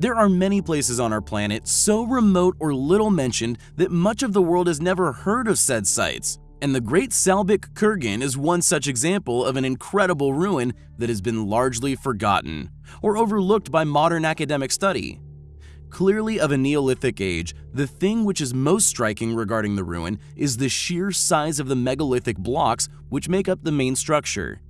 There are many places on our planet so remote or little mentioned that much of the world has never heard of said sites, and the Great Salbik Kurgan is one such example of an incredible ruin that has been largely forgotten or overlooked by modern academic study. Clearly of a Neolithic age, the thing which is most striking regarding the ruin is the sheer size of the megalithic blocks which make up the main structure.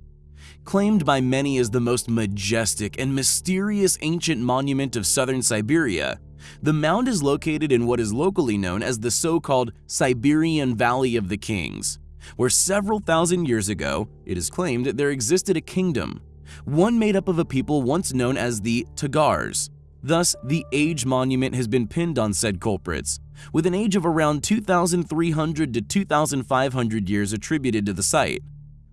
Claimed by many as the most majestic and mysterious ancient monument of southern Siberia, the mound is located in what is locally known as the so-called Siberian Valley of the Kings, where several thousand years ago, it is claimed that there existed a kingdom, one made up of a people once known as the Tagars. Thus, the age monument has been pinned on said culprits, with an age of around 2,300 to 2,500 years attributed to the site.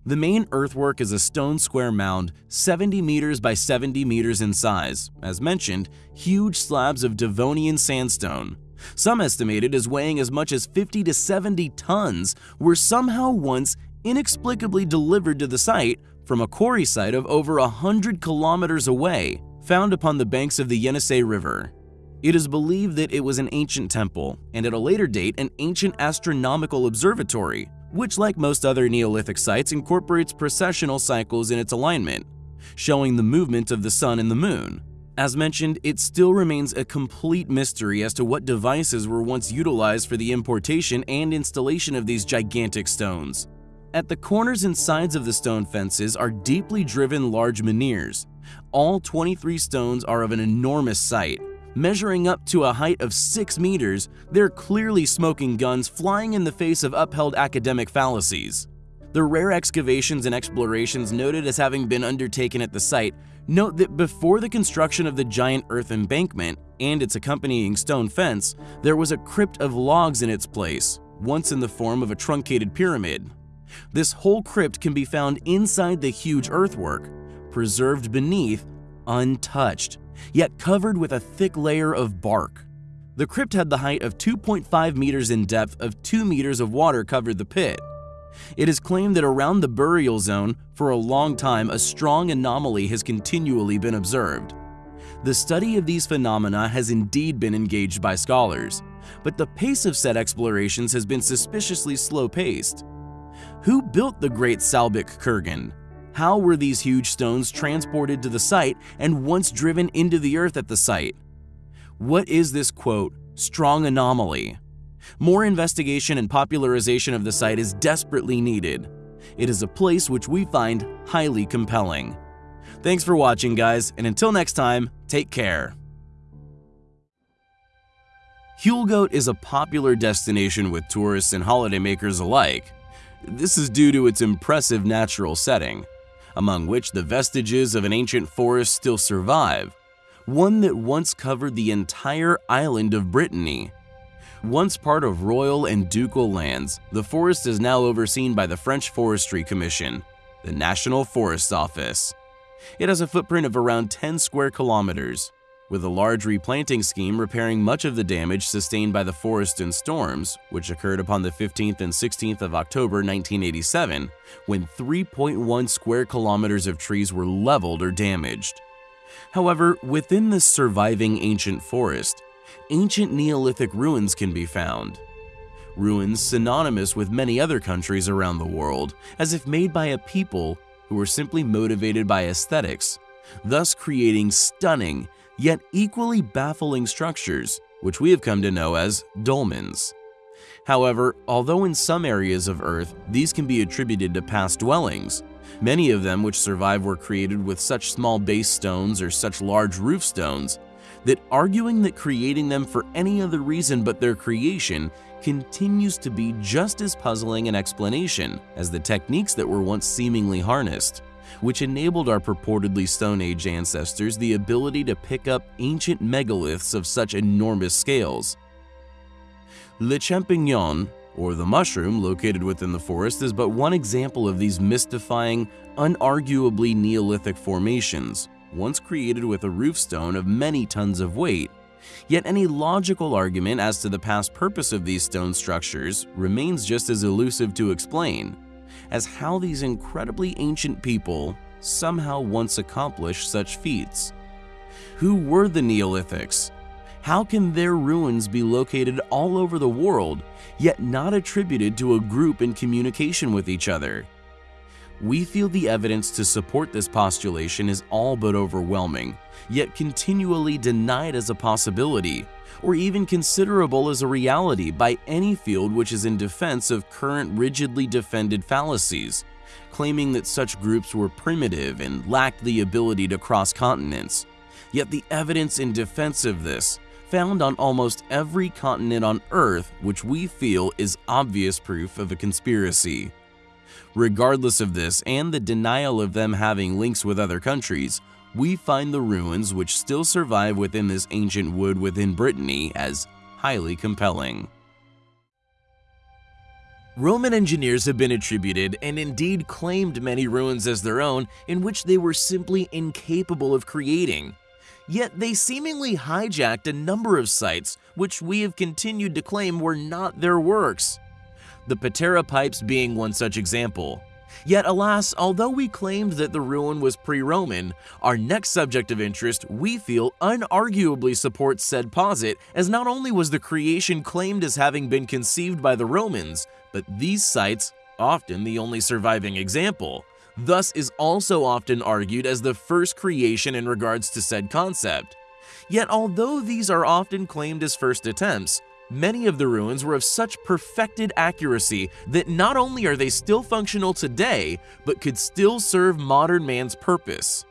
The main earthwork is a stone square mound 70 meters by 70 meters in size, as mentioned, huge slabs of Devonian sandstone. Some estimated as weighing as much as 50 to 70 tons were somehow once inexplicably delivered to the site from a quarry site of over 100 kilometers away, found upon the banks of the Yenisei River. It is believed that it was an ancient temple, and at a later date an ancient astronomical observatory, which like most other Neolithic sites incorporates precessional cycles in its alignment, showing the movement of the sun and the moon. As mentioned, it still remains a complete mystery as to what devices were once utilized for the importation and installation of these gigantic stones. At the corners and sides of the stone fences are deeply driven large menhirs. All 23 stones are of an enormous sight, Measuring up to a height of 6 meters, they're clearly smoking guns flying in the face of upheld academic fallacies. The rare excavations and explorations noted as having been undertaken at the site note that before the construction of the giant earth embankment and its accompanying stone fence, there was a crypt of logs in its place, once in the form of a truncated pyramid. This whole crypt can be found inside the huge earthwork, preserved beneath, untouched yet covered with a thick layer of bark. The crypt had the height of 2.5 meters in depth of 2 meters of water covered the pit. It is claimed that around the burial zone, for a long time, a strong anomaly has continually been observed. The study of these phenomena has indeed been engaged by scholars, but the pace of said explorations has been suspiciously slow-paced. Who built the Great Salbik Kurgan? How were these huge stones transported to the site and once driven into the earth at the site? What is this quote, strong anomaly? More investigation and popularization of the site is desperately needed. It is a place which we find highly compelling. Thanks for watching guys, and until next time, take care. Huelgoat is a popular destination with tourists and holidaymakers alike. This is due to its impressive natural setting among which the vestiges of an ancient forest still survive, one that once covered the entire island of Brittany. Once part of royal and ducal lands, the forest is now overseen by the French Forestry Commission, the National Forest Office. It has a footprint of around 10 square kilometers, with a large replanting scheme repairing much of the damage sustained by the forest and storms, which occurred upon the 15th and 16th of October 1987, when 3.1 square kilometers of trees were leveled or damaged. However, within this surviving ancient forest, ancient Neolithic ruins can be found. Ruins synonymous with many other countries around the world, as if made by a people who were simply motivated by aesthetics, thus creating stunning yet equally baffling structures, which we have come to know as dolmens. However, although in some areas of Earth these can be attributed to past dwellings, many of them which survive were created with such small base stones or such large roof stones that arguing that creating them for any other reason but their creation continues to be just as puzzling an explanation as the techniques that were once seemingly harnessed which enabled our purportedly Stone Age ancestors the ability to pick up ancient megaliths of such enormous scales. Le Champignon, or the mushroom located within the forest is but one example of these mystifying, unarguably Neolithic formations, once created with a roof stone of many tons of weight. Yet any logical argument as to the past purpose of these stone structures remains just as elusive to explain as how these incredibly ancient people somehow once accomplished such feats. Who were the Neolithics? How can their ruins be located all over the world, yet not attributed to a group in communication with each other? We feel the evidence to support this postulation is all but overwhelming, yet continually denied as a possibility, or even considerable as a reality by any field which is in defense of current rigidly defended fallacies, claiming that such groups were primitive and lacked the ability to cross continents. Yet the evidence in defense of this, found on almost every continent on Earth, which we feel is obvious proof of a conspiracy. Regardless of this and the denial of them having links with other countries, we find the ruins which still survive within this ancient wood within Brittany as highly compelling. Roman engineers have been attributed and indeed claimed many ruins as their own in which they were simply incapable of creating. Yet they seemingly hijacked a number of sites which we have continued to claim were not their works the Patara pipes being one such example. Yet alas, although we claimed that the ruin was pre-Roman, our next subject of interest we feel unarguably supports said posit as not only was the creation claimed as having been conceived by the Romans, but these sites, often the only surviving example, thus is also often argued as the first creation in regards to said concept. Yet although these are often claimed as first attempts, Many of the ruins were of such perfected accuracy that not only are they still functional today, but could still serve modern man's purpose.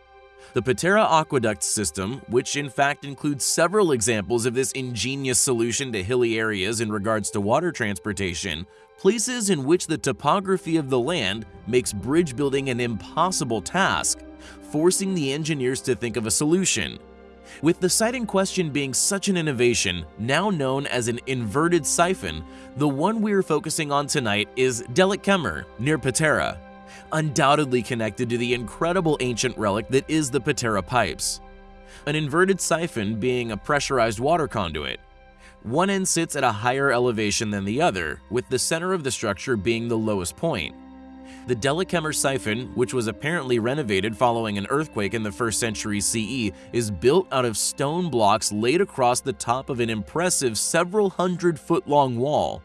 The Patara aqueduct system, which in fact includes several examples of this ingenious solution to hilly areas in regards to water transportation, places in which the topography of the land makes bridge building an impossible task, forcing the engineers to think of a solution. With the site in question being such an innovation, now known as an inverted siphon, the one we're focusing on tonight is Kemer, near Patara, undoubtedly connected to the incredible ancient relic that is the Patara pipes. An inverted siphon being a pressurized water conduit. One end sits at a higher elevation than the other, with the center of the structure being the lowest point. The Delikkemer siphon, which was apparently renovated following an earthquake in the 1st century CE, is built out of stone blocks laid across the top of an impressive several hundred foot long wall.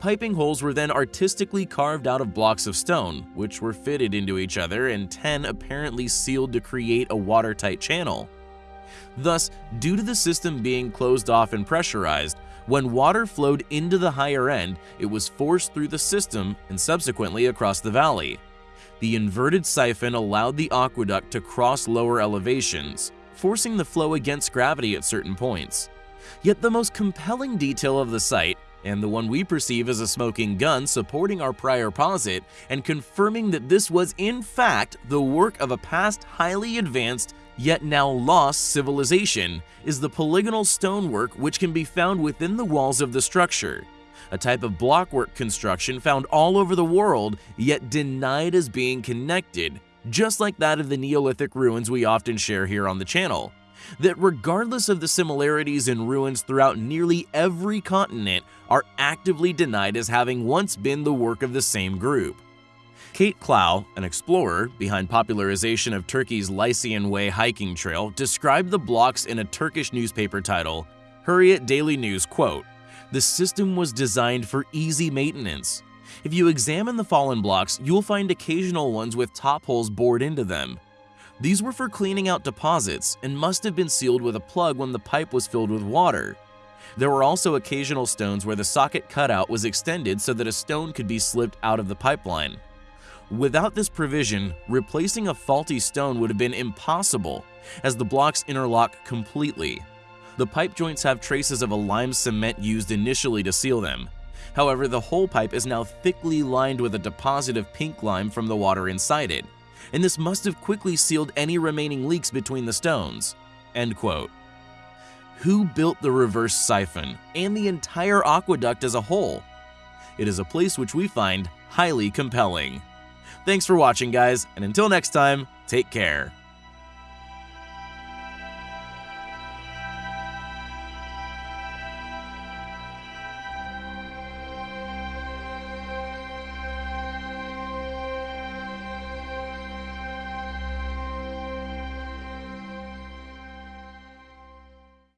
Piping holes were then artistically carved out of blocks of stone, which were fitted into each other and 10 apparently sealed to create a watertight channel. Thus, due to the system being closed off and pressurized, when water flowed into the higher end, it was forced through the system and subsequently across the valley. The inverted siphon allowed the aqueduct to cross lower elevations, forcing the flow against gravity at certain points. Yet the most compelling detail of the site, and the one we perceive as a smoking gun supporting our prior posit and confirming that this was in fact the work of a past highly advanced yet now lost civilization, is the polygonal stonework which can be found within the walls of the structure, a type of blockwork construction found all over the world yet denied as being connected, just like that of the Neolithic ruins we often share here on the channel. That regardless of the similarities in ruins throughout nearly every continent are actively denied as having once been the work of the same group. Kate Clow, an explorer behind popularization of Turkey's Lycian Way hiking trail, described the blocks in a Turkish newspaper title, Hurriyet Daily News, quote, The system was designed for easy maintenance. If you examine the fallen blocks, you'll find occasional ones with top holes bored into them. These were for cleaning out deposits and must have been sealed with a plug when the pipe was filled with water. There were also occasional stones where the socket cutout was extended so that a stone could be slipped out of the pipeline. Without this provision, replacing a faulty stone would have been impossible, as the blocks interlock completely. The pipe joints have traces of a lime cement used initially to seal them. However, the whole pipe is now thickly lined with a deposit of pink lime from the water inside it, and this must have quickly sealed any remaining leaks between the stones. End quote. Who built the reverse siphon and the entire aqueduct as a whole? It is a place which we find highly compelling. Thanks for watching, guys, and until next time, take care.